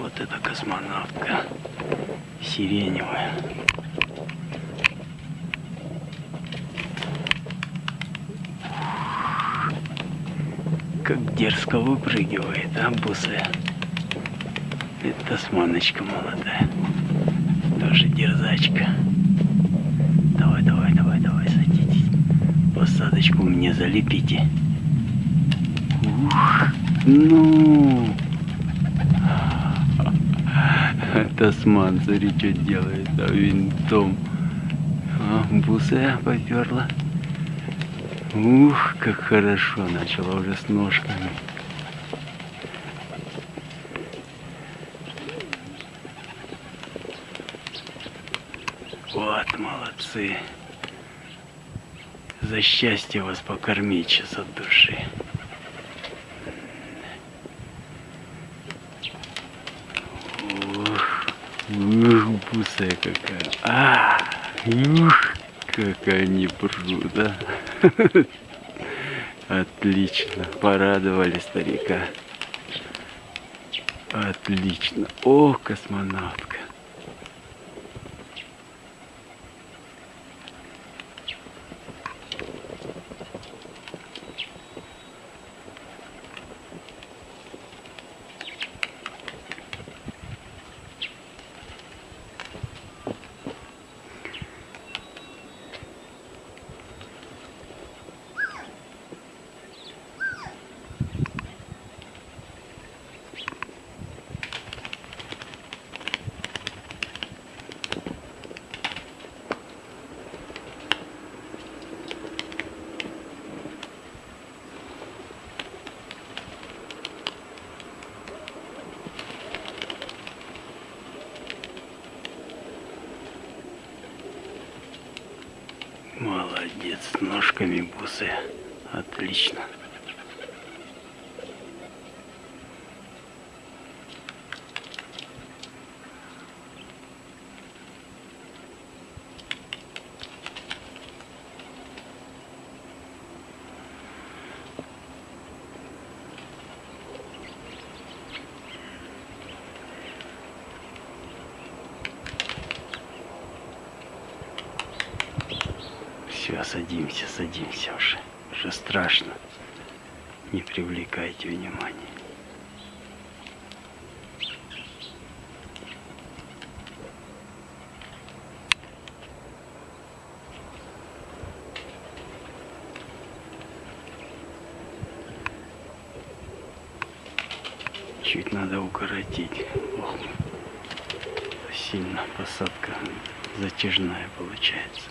Вот это космонавтка сиреневая. Как дерзко выпрыгивает, а, бусы? Это тасманочка молодая. Тоже дерзачка. Давай, давай, давай, давай, садитесь. Посадочку мне залепите. Ух, ну. Тасман, смотри, что делает, а винтом. А, бусы поперла. Ух, как хорошо начала уже с ножками. Вот, молодцы. За счастье вас покормить сейчас от души. Ух, бусая какая. А, ух, как они прут, а. Отлично, порадовали старика. Отлично. О, космонавтка. Молодец, ножками бусы. Отлично. Все, садимся, садимся уже. Уже страшно. Не привлекайте внимания. Чуть надо укоротить. Ох, сильно посадка затяжная получается.